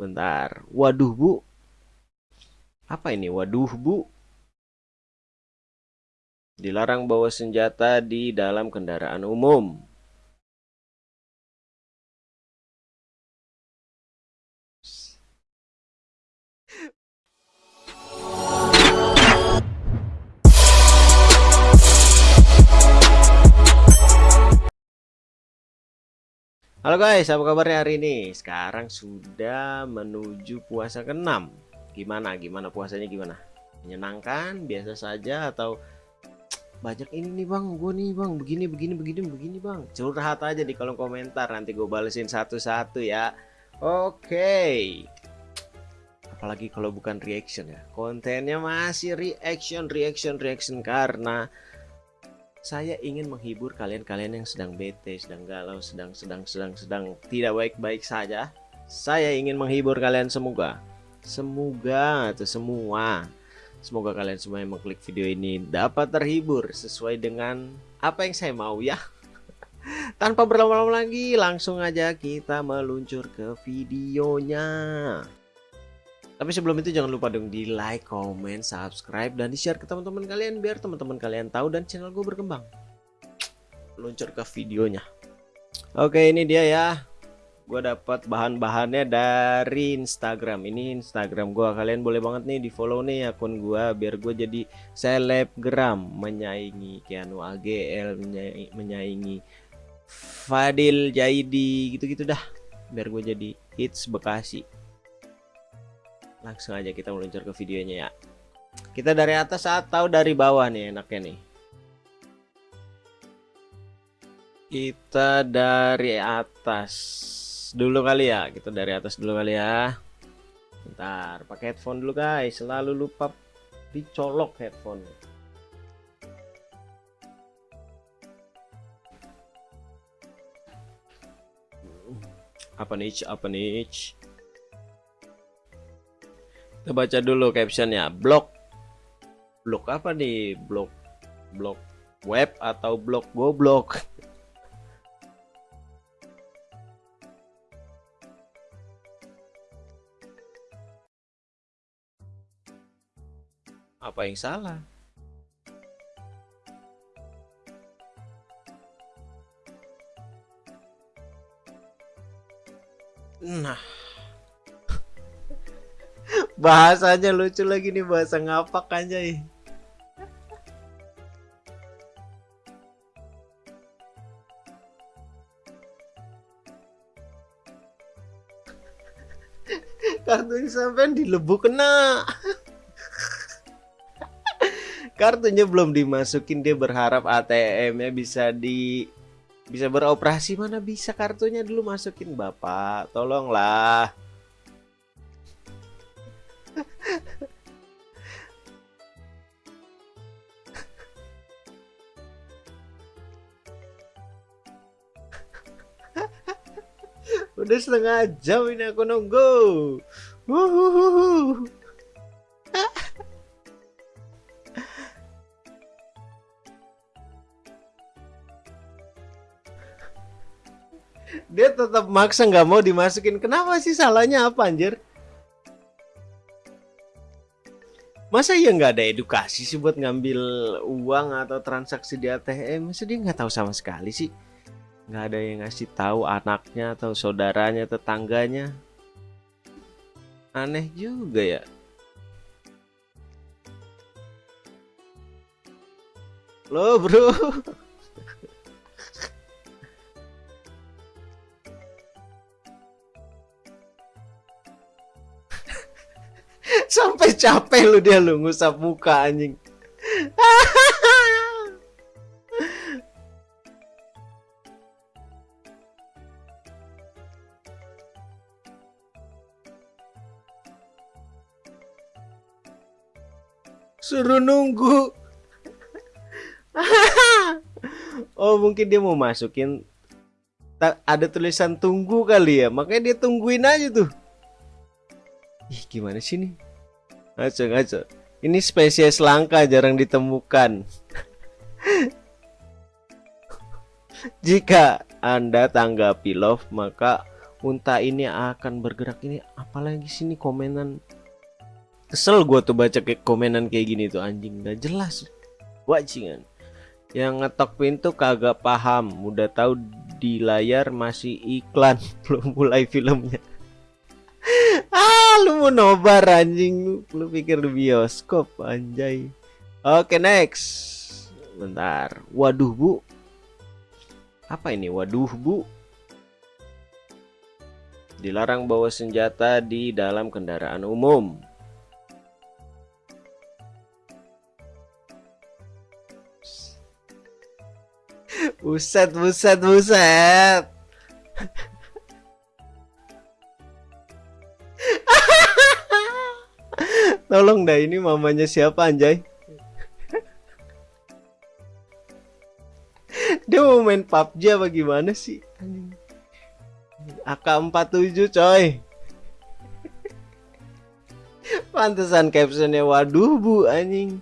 bentar. Waduh, Bu. Apa ini? Waduh, Bu. Dilarang bawa senjata di dalam kendaraan umum. Halo guys, apa kabarnya hari ini? Sekarang sudah menuju puasa ke-6 Gimana? Gimana puasanya gimana? Menyenangkan? Biasa saja? Atau banyak ini nih bang, gue nih bang, begini, begini, begini, begini bang Curhat aja di kolom komentar, nanti gue balesin satu-satu ya Oke Apalagi kalau bukan reaction ya Kontennya masih reaction, reaction, reaction Karena saya ingin menghibur kalian-kalian yang sedang bete, sedang galau, sedang sedang sedang sedang tidak baik-baik saja. Saya ingin menghibur kalian semoga. Semoga atau semua. Semoga kalian semua yang mengklik video ini dapat terhibur sesuai dengan apa yang saya mau ya. Tanpa berlama-lama lagi, langsung aja kita meluncur ke videonya. Tapi sebelum itu jangan lupa dong di like, comment, subscribe, dan di share ke teman-teman kalian biar teman-teman kalian tahu dan channel gue berkembang. Luncur ke videonya. Oke ini dia ya. Gue dapat bahan-bahannya dari Instagram. Ini Instagram gue. Kalian boleh banget nih di follow nih akun gue biar gue jadi selebgram menyaingi Keanu AGL, menyaingi, menyaingi Fadil Jaidi gitu-gitu dah. Biar gue jadi hits Bekasi langsung aja kita meluncur ke videonya ya. Kita dari atas atau dari bawah nih enaknya nih? Kita dari atas dulu kali ya kita dari atas dulu kali ya. Bentar pakai headphone dulu guys. Selalu lupa dicolok headphone. Apa nih apa nih kita baca dulu captionnya. Blog. Blog apa nih? Blog. Blog web atau blog goblok? Apa yang salah? Bahasanya lucu lagi nih bahasa ngapak anjay kartunya sampai lebu kena. Kartunya belum dimasukin dia berharap ATM nya bisa di bisa beroperasi. Mana bisa kartunya dulu masukin? Bapak tolonglah Udah setengah jam ini aku nunggu. Dia tetap maksa nggak mau dimasukin. Kenapa sih salahnya apa anjir? Masa ya nggak ada edukasi sih buat ngambil uang atau transaksi di ATM? Masa dia nggak tahu sama sekali sih? Nggak ada yang ngasih tahu anaknya atau saudaranya tetangganya. Aneh juga ya. Lo bro. Sampai capek lu dia lu ngusap muka anjing Suruh nunggu. oh, mungkin dia mau masukin ada tulisan tunggu kali ya. Makanya dia tungguin aja tuh. Ih, gimana sih nih? Ngaco, ngaco. Ini spesies langka jarang ditemukan. Jika Anda tanggapi love, maka unta ini akan bergerak ini apalagi sini komenan kesel gua tuh baca kayak komenan kayak gini tuh anjing. Gak jelas. Wajingan. Yang ngetok pintu kagak paham. Udah tahu di layar masih iklan. Belum mulai filmnya. Ah lu mau nobar anjing. Lu pikir di bioskop anjay. Oke next. Bentar. Waduh bu. Apa ini? Waduh bu. Dilarang bawa senjata di dalam kendaraan umum. Buset, buset, buset. Tolong dah ini mamanya siapa anjay? Dia mau main PUBG apa gimana sih? AK47 coy Pantesan captionnya waduh bu anjing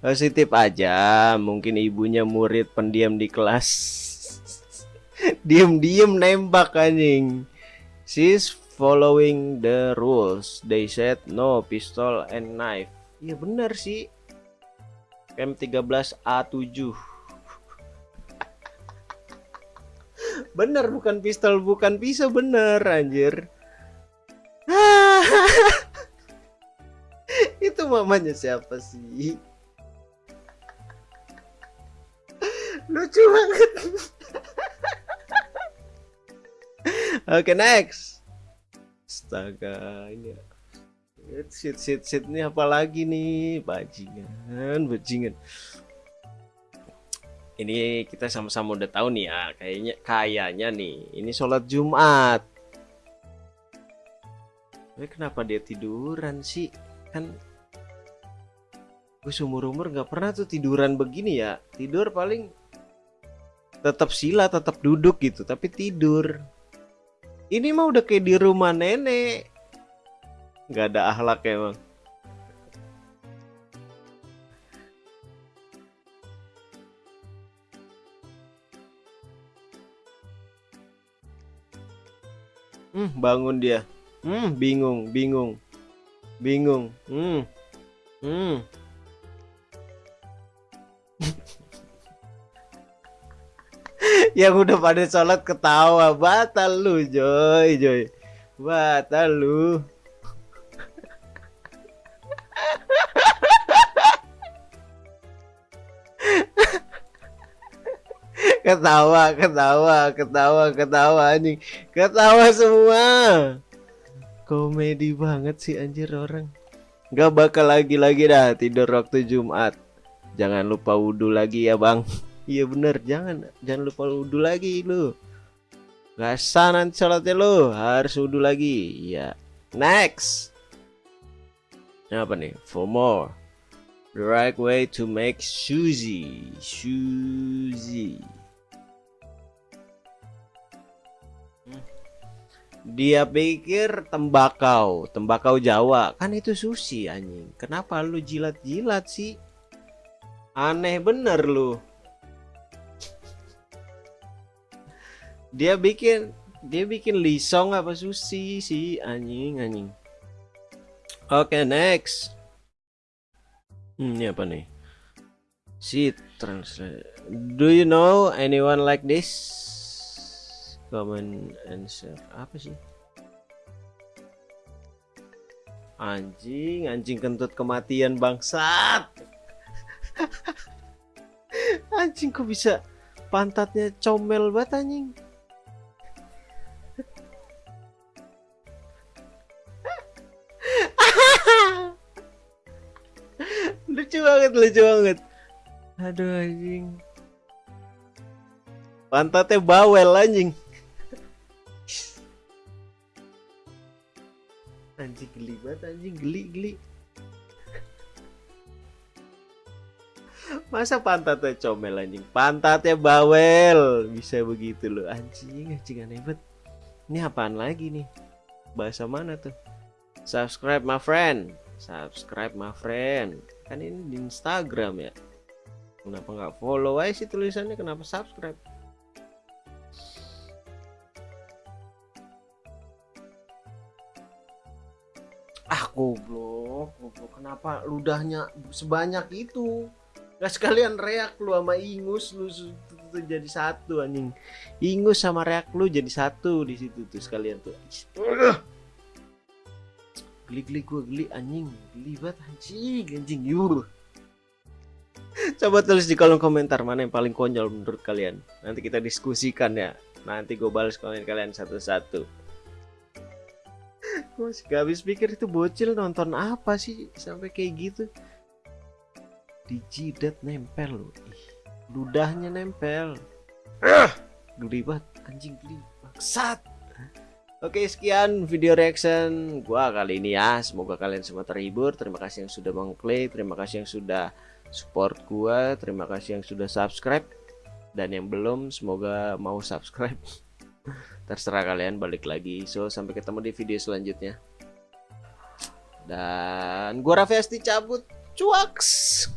Positif aja Mungkin ibunya murid pendiam di kelas. Diem-diem nembak anjing. She's following the rules. They said no pistol and knife. Iya bener sih. M13A7 bener bukan pistol bukan pisau bener anjir. Itu mamanya siapa sih lucu banget. Oke okay, next. Astaga ini shit shit shit ini apa lagi nih? Bajingan bajingan. Ini kita sama-sama udah tahu nih ya kayaknya kayaknya nih. Ini sholat Jumat. Tapi kenapa dia tiduran sih? Kan gue seumur umur nggak pernah tuh tiduran begini ya. Tidur paling tetap sila tetap duduk gitu tapi tidur ini mah udah kayak di rumah nenek nggak ada ahlak emang Hmm, bangun dia. Hmm, bingung, bingung. Bingung. Hmm. Hmm. Yang udah pada sholat ketawa. Batal lu Joy Joy. Batal lu. Ketawa ketawa ketawa ketawa anjing. Ketawa semua. Komedi banget sih anjir orang. Nggak bakal lagi-lagi dah tidur waktu Jumat. Jangan lupa wudhu lagi ya bang iya bener. Jangan jangan lupa wudhu lagi lu. Gak sah nanti sholatnya lu. Harus wudhu lagi. Ya next. Ini apa nih? For more. The right way to make sushi. Sushi. Dia pikir tembakau, tembakau Jawa. Kan itu sushi anjing. Kenapa lu jilat-jilat sih? Aneh bener lu. Dia bikin dia bikin lisong apa sushi sih anjing anjing. Oke, okay, next. Hmm, ini apa nih? Si translate. Do you know anyone like this? comment and share apa sih anjing anjing kentut kematian bangsat anjing kok bisa pantatnya comel banget anjing banget lucu banget. Aduh anjing. Pantatnya bawel anjing. Anjing geli banget anjing geli geli. Masa pantatnya comel anjing? Pantatnya bawel. Bisa begitu loh anjing anjing aneh banget. Ini apaan lagi nih? Bahasa mana tuh? Subscribe my friend. Subscribe my friend kan ini di Instagram ya. Kenapa nggak follow aja sih tulisannya? Kenapa subscribe? Ah goblok goblok. Kenapa ludahnya sebanyak itu? Gak sekalian reak lu sama ingus lu jadi satu anjing. Ingus sama reak lu jadi satu di situ tuh sekalian tuh. Udah. geli geli gua geli anjing. Geli banget anjing anjing yuh. Coba tulis di kolom komentar mana yang paling konyol menurut kalian. Nanti kita diskusikan ya. Nanti gue balas komen kalian satu-satu. Gue masih gak habis pikir itu bocil nonton apa sih sampai kayak gitu. Di jidat nempel loh. Ih ludahnya nempel. Ah geli banget anjing geli bangsat oke sekian video reaction gua kali ini ya. Semoga kalian semua terhibur. Terima kasih yang sudah mengklik terima kasih yang sudah support gua terima kasih yang sudah subscribe. Dan yang belum semoga mau subscribe. Terserah kalian balik lagi. So sampai ketemu di video selanjutnya. Dan gua Raffi Asti cabut. Cuaks